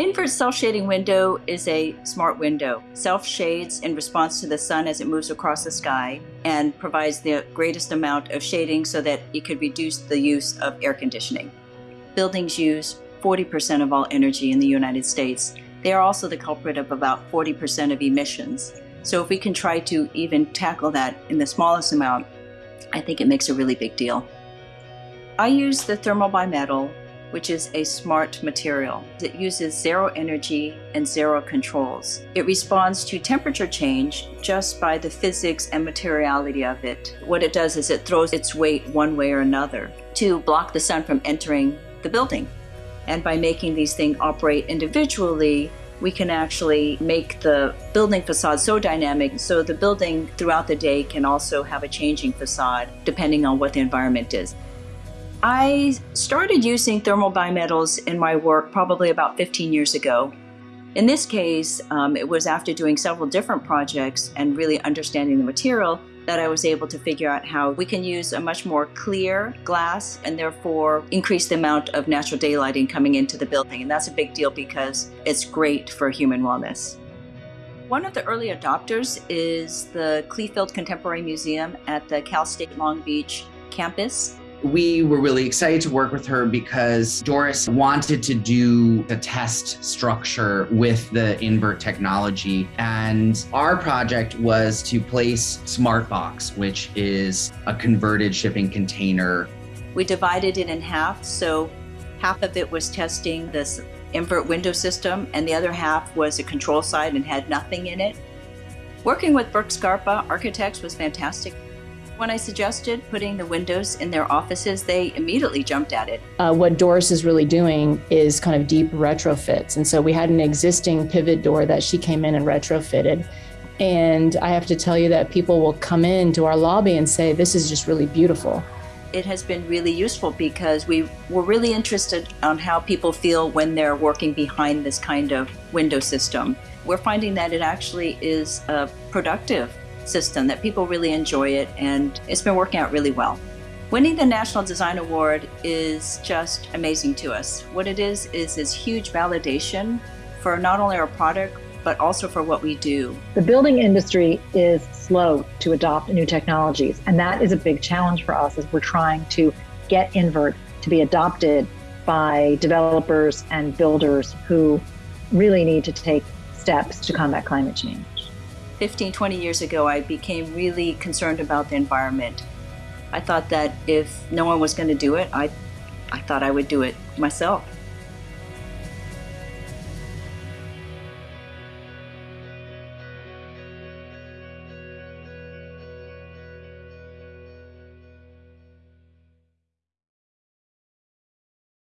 Invert self-shading window is a smart window. Self-shades in response to the sun as it moves across the sky and provides the greatest amount of shading so that it could reduce the use of air conditioning. Buildings use 40% of all energy in the United States. They are also the culprit of about 40% of emissions. So if we can try to even tackle that in the smallest amount, I think it makes a really big deal. I use the thermal bimetal which is a smart material. It uses zero energy and zero controls. It responds to temperature change just by the physics and materiality of it. What it does is it throws its weight one way or another to block the sun from entering the building. And by making these things operate individually, we can actually make the building facade so dynamic so the building throughout the day can also have a changing facade depending on what the environment is. I started using thermal bimetals in my work probably about 15 years ago. In this case, um, it was after doing several different projects and really understanding the material that I was able to figure out how we can use a much more clear glass and therefore increase the amount of natural daylighting coming into the building. And that's a big deal because it's great for human wellness. One of the early adopters is the Kleefeld Contemporary Museum at the Cal State Long Beach campus. We were really excited to work with her because Doris wanted to do a test structure with the invert technology. And our project was to place SmartBox, which is a converted shipping container. We divided it in half. So half of it was testing this invert window system, and the other half was a control side and had nothing in it. Working with Brooks Scarpa Architects was fantastic. When I suggested putting the windows in their offices, they immediately jumped at it. Uh, what Doris is really doing is kind of deep retrofits. And so we had an existing pivot door that she came in and retrofitted. And I have to tell you that people will come into our lobby and say, this is just really beautiful. It has been really useful because we were really interested on how people feel when they're working behind this kind of window system. We're finding that it actually is uh, productive system that people really enjoy it and it's been working out really well. Winning the National Design Award is just amazing to us. What it is, is this huge validation for not only our product, but also for what we do. The building industry is slow to adopt new technologies, and that is a big challenge for us as we're trying to get invert to be adopted by developers and builders who really need to take steps to combat climate change. 15, 20 years ago, I became really concerned about the environment. I thought that if no one was going to do it, I, I thought I would do it myself.